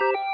you